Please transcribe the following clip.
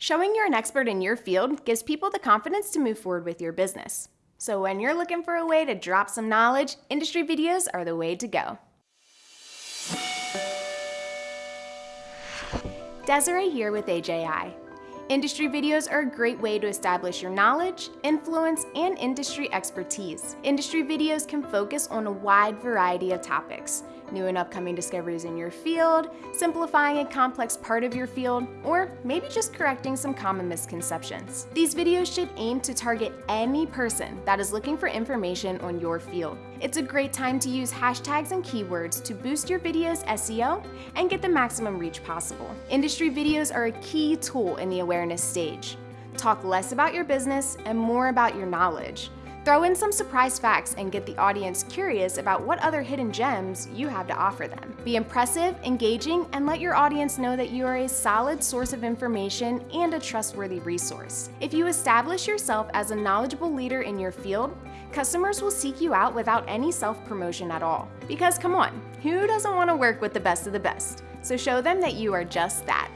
Showing you're an expert in your field gives people the confidence to move forward with your business. So when you're looking for a way to drop some knowledge, industry videos are the way to go. Desiree here with AJI. Industry videos are a great way to establish your knowledge, influence, and industry expertise. Industry videos can focus on a wide variety of topics, new and upcoming discoveries in your field, simplifying a complex part of your field, or maybe just correcting some common misconceptions. These videos should aim to target any person that is looking for information on your field. It's a great time to use hashtags and keywords to boost your video's SEO and get the maximum reach possible. Industry videos are a key tool in the awareness stage. Talk less about your business and more about your knowledge. Throw in some surprise facts and get the audience curious about what other hidden gems you have to offer them. Be impressive, engaging, and let your audience know that you are a solid source of information and a trustworthy resource. If you establish yourself as a knowledgeable leader in your field, customers will seek you out without any self-promotion at all. Because come on, who doesn't want to work with the best of the best? So show them that you are just that.